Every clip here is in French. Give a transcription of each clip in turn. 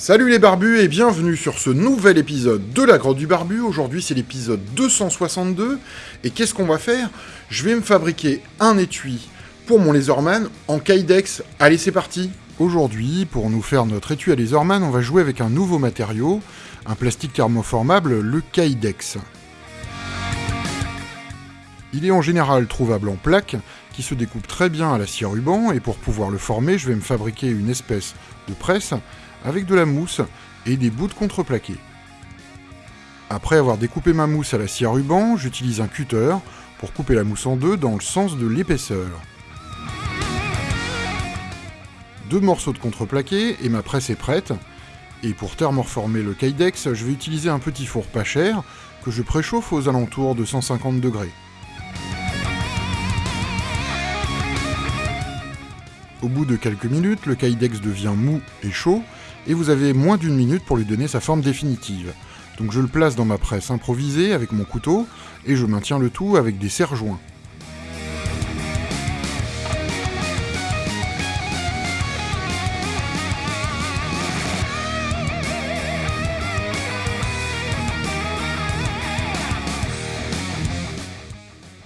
Salut les barbus et bienvenue sur ce nouvel épisode de la grotte du barbu. Aujourd'hui c'est l'épisode 262 et qu'est-ce qu'on va faire? Je vais me fabriquer un étui pour mon laserman en Kydex. Allez c'est parti Aujourd'hui, pour nous faire notre étui à laserman, on va jouer avec un nouveau matériau, un plastique thermoformable, le Kydex. Il est en général trouvable en plaques, qui se découpe très bien à la scie ruban, et pour pouvoir le former, je vais me fabriquer une espèce de presse avec de la mousse et des bouts de contreplaqué. Après avoir découpé ma mousse à la scie ruban, j'utilise un cutter pour couper la mousse en deux dans le sens de l'épaisseur. Deux morceaux de contreplaqué et ma presse est prête. Et pour thermoformer le Kydex, je vais utiliser un petit four pas cher que je préchauffe aux alentours de 150 degrés. Au bout de quelques minutes, le Kydex devient mou et chaud, et vous avez moins d'une minute pour lui donner sa forme définitive. Donc je le place dans ma presse improvisée avec mon couteau, et je maintiens le tout avec des serre-joints.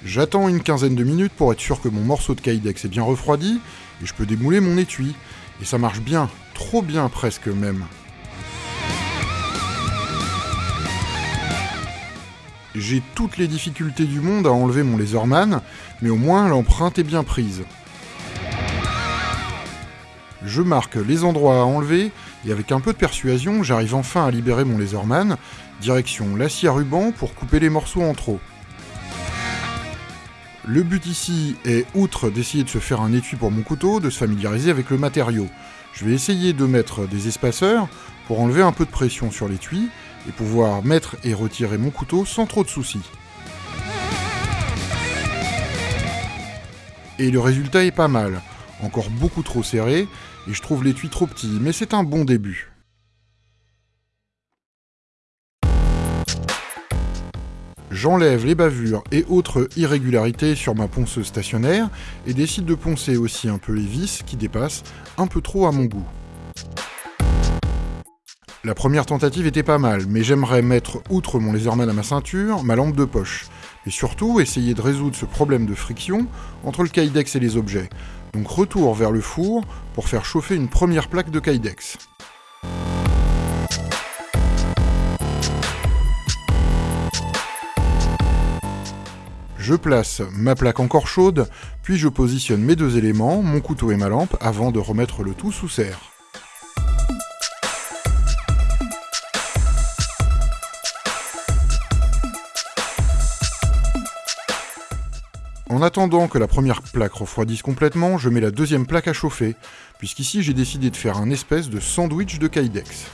J'attends une quinzaine de minutes pour être sûr que mon morceau de Kydex est bien refroidi, et je peux démouler mon étui. Et ça marche bien, trop bien presque même. J'ai toutes les difficultés du monde à enlever mon laserman, mais au moins l'empreinte est bien prise. Je marque les endroits à enlever, et avec un peu de persuasion, j'arrive enfin à libérer mon laserman, direction l'acier à ruban pour couper les morceaux en trop. Le but ici est, outre d'essayer de se faire un étui pour mon couteau, de se familiariser avec le matériau. Je vais essayer de mettre des espaceurs pour enlever un peu de pression sur l'étui et pouvoir mettre et retirer mon couteau sans trop de soucis. Et le résultat est pas mal, encore beaucoup trop serré, et je trouve l'étui trop petit, mais c'est un bon début. J'enlève les bavures et autres irrégularités sur ma ponceuse stationnaire et décide de poncer aussi un peu les vis qui dépassent un peu trop à mon goût. La première tentative était pas mal, mais j'aimerais mettre, outre mon laserman à ma ceinture, ma lampe de poche. Et surtout, essayer de résoudre ce problème de friction entre le Kydex et les objets. Donc retour vers le four pour faire chauffer une première plaque de Kydex. Je place ma plaque encore chaude, puis je positionne mes deux éléments, mon couteau et ma lampe, avant de remettre le tout sous serre. En attendant que la première plaque refroidisse complètement, je mets la deuxième plaque à chauffer, puisqu'ici j'ai décidé de faire un espèce de sandwich de Kydex.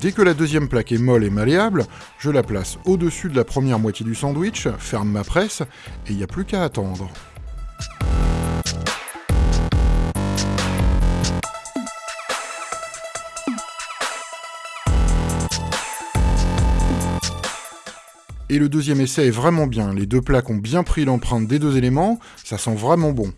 Dès que la deuxième plaque est molle et malléable, je la place au-dessus de la première moitié du sandwich, ferme ma presse, et il n'y a plus qu'à attendre. Et le deuxième essai est vraiment bien, les deux plaques ont bien pris l'empreinte des deux éléments, ça sent vraiment bon.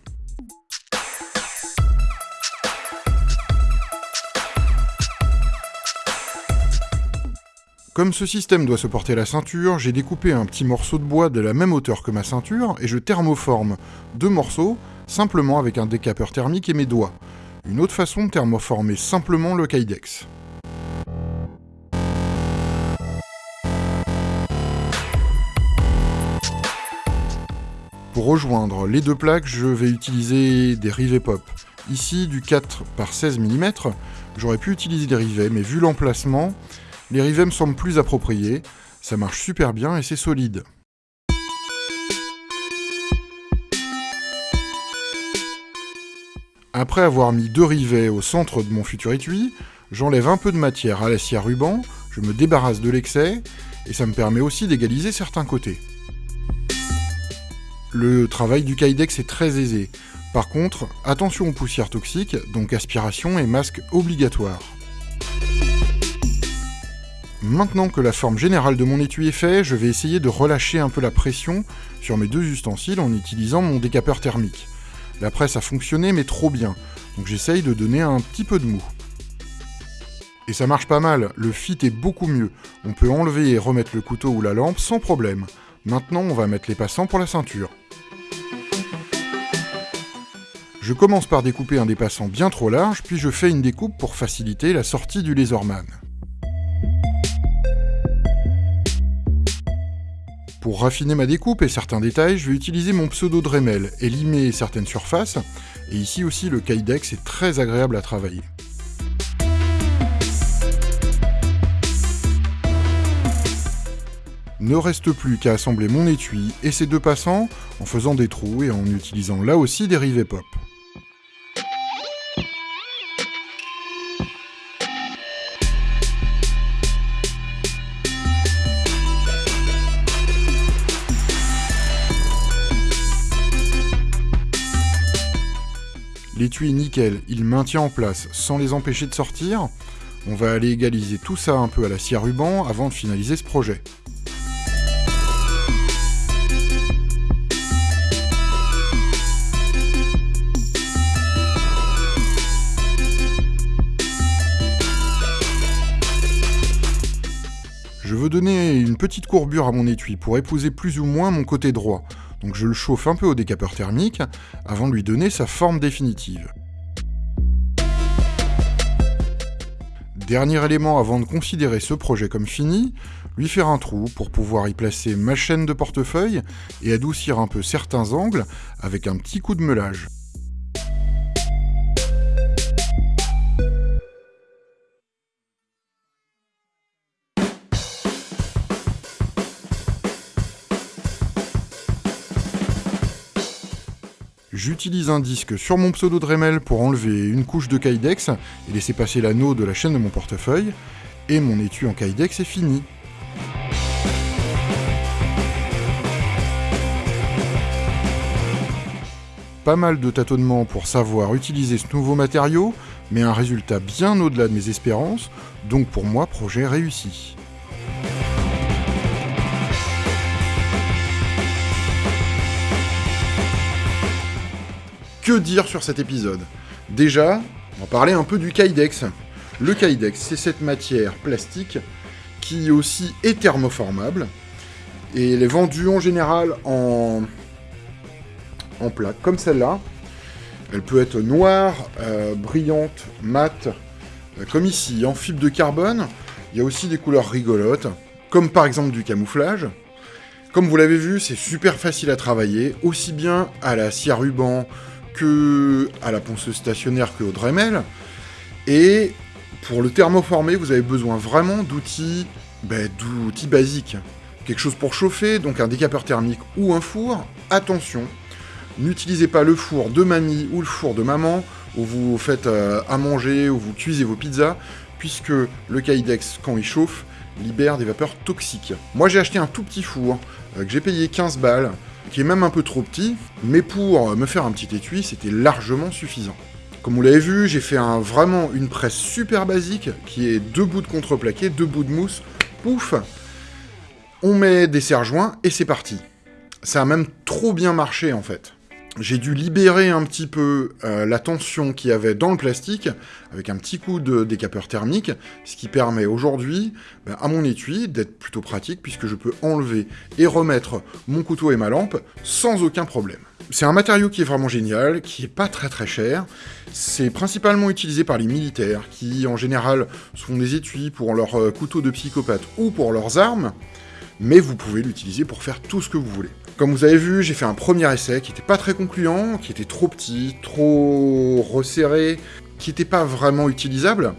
Comme ce système doit se porter la ceinture, j'ai découpé un petit morceau de bois de la même hauteur que ma ceinture et je thermoforme deux morceaux simplement avec un décapeur thermique et mes doigts. Une autre façon de thermoformer simplement le Kydex. Pour rejoindre les deux plaques, je vais utiliser des rivets pop. Ici, du 4 par 16 mm, j'aurais pu utiliser des rivets, mais vu l'emplacement, les rivets me semblent plus appropriés, ça marche super bien et c'est solide. Après avoir mis deux rivets au centre de mon futur étui, j'enlève un peu de matière à la scie à ruban, je me débarrasse de l'excès, et ça me permet aussi d'égaliser certains côtés. Le travail du Kydex est très aisé. Par contre, attention aux poussières toxiques, donc aspiration et masque obligatoire. Maintenant que la forme générale de mon étui est faite, je vais essayer de relâcher un peu la pression sur mes deux ustensiles en utilisant mon décapeur thermique. La presse a fonctionné, mais trop bien. Donc j'essaye de donner un petit peu de mou. Et ça marche pas mal, le fit est beaucoup mieux. On peut enlever et remettre le couteau ou la lampe sans problème. Maintenant, on va mettre les passants pour la ceinture. Je commence par découper un dépassant bien trop large, puis je fais une découpe pour faciliter la sortie du laserman. Pour raffiner ma découpe et certains détails, je vais utiliser mon pseudo Dremel et limer certaines surfaces, et ici aussi le Kydex est très agréable à travailler. Ne reste plus qu'à assembler mon étui et ses deux passants en faisant des trous et en utilisant là aussi des rivets pop. L'étui nickel, il maintient en place sans les empêcher de sortir. On va aller égaliser tout ça un peu à la scie à ruban avant de finaliser ce projet. Je veux donner une petite courbure à mon étui pour épouser plus ou moins mon côté droit, donc je le chauffe un peu au décapeur thermique avant de lui donner sa forme définitive. Dernier élément avant de considérer ce projet comme fini, lui faire un trou pour pouvoir y placer ma chaîne de portefeuille et adoucir un peu certains angles avec un petit coup de meulage. J'utilise un disque sur mon pseudo Dremel pour enlever une couche de Kydex et laisser passer l'anneau de la chaîne de mon portefeuille, et mon étui en Kydex est fini. Pas mal de tâtonnements pour savoir utiliser ce nouveau matériau, mais un résultat bien au-delà de mes espérances, donc pour moi projet réussi. Que dire sur cet épisode Déjà, on va parler un peu du Kydex. Le Kydex, c'est cette matière plastique qui aussi est thermoformable. Et elle est vendue en général en, en plaque, comme celle-là. Elle peut être noire, euh, brillante, mate, euh, comme ici, en fibre de carbone. Il y a aussi des couleurs rigolotes, comme par exemple du camouflage. Comme vous l'avez vu, c'est super facile à travailler, aussi bien à la scie à ruban que à la ponceuse stationnaire que au Dremel. Et pour le thermoformer, vous avez besoin vraiment d'outils ben, d'outils basiques. Quelque chose pour chauffer, donc un décapeur thermique ou un four. Attention, n'utilisez pas le four de mamie ou le four de maman, où vous faites euh, à manger, où vous cuisez vos pizzas, puisque le Kydex, quand il chauffe, libère des vapeurs toxiques. Moi j'ai acheté un tout petit four, euh, que j'ai payé 15 balles, qui est même un peu trop petit, mais pour me faire un petit étui, c'était largement suffisant. Comme vous l'avez vu, j'ai fait vraiment une presse super basique, qui est deux bouts de contreplaqué, deux bouts de mousse, pouf On met des serre-joints et c'est parti. Ça a même trop bien marché en fait j'ai dû libérer un petit peu euh, la tension qu'il y avait dans le plastique avec un petit coup de décapeur thermique, ce qui permet aujourd'hui ben, à mon étui d'être plutôt pratique puisque je peux enlever et remettre mon couteau et ma lampe sans aucun problème. C'est un matériau qui est vraiment génial, qui est pas très très cher. C'est principalement utilisé par les militaires qui en général font des étuis pour leurs euh, couteaux de psychopathe ou pour leurs armes, mais vous pouvez l'utiliser pour faire tout ce que vous voulez. Comme vous avez vu, j'ai fait un premier essai qui n'était pas très concluant, qui était trop petit, trop resserré, qui n'était pas vraiment utilisable.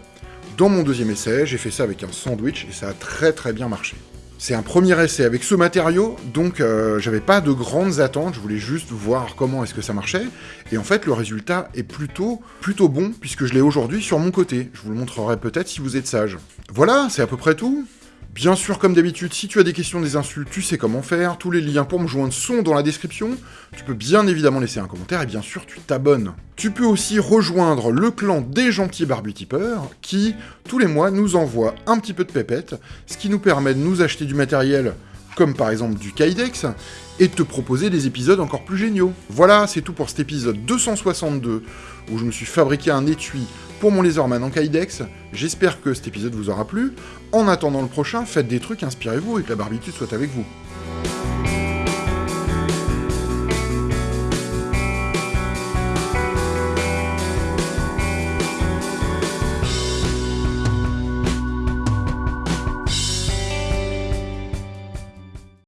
Dans mon deuxième essai, j'ai fait ça avec un sandwich et ça a très très bien marché. C'est un premier essai avec ce matériau, donc euh, j'avais pas de grandes attentes, je voulais juste voir comment est-ce que ça marchait. Et en fait, le résultat est plutôt, plutôt bon, puisque je l'ai aujourd'hui sur mon côté. Je vous le montrerai peut-être si vous êtes sage. Voilà, c'est à peu près tout. Bien sûr, comme d'habitude, si tu as des questions, des insultes, tu sais comment faire. Tous les liens pour me joindre sont dans la description. Tu peux bien évidemment laisser un commentaire et bien sûr, tu t'abonnes. Tu peux aussi rejoindre le clan des gentils barbutipeurs qui, tous les mois, nous envoie un petit peu de pépette, ce qui nous permet de nous acheter du matériel comme par exemple du Kydex, et te proposer des épisodes encore plus géniaux. Voilà, c'est tout pour cet épisode 262, où je me suis fabriqué un étui pour mon Laserman en Kydex. J'espère que cet épisode vous aura plu. En attendant le prochain, faites des trucs, inspirez-vous et que la barbitude soit avec vous.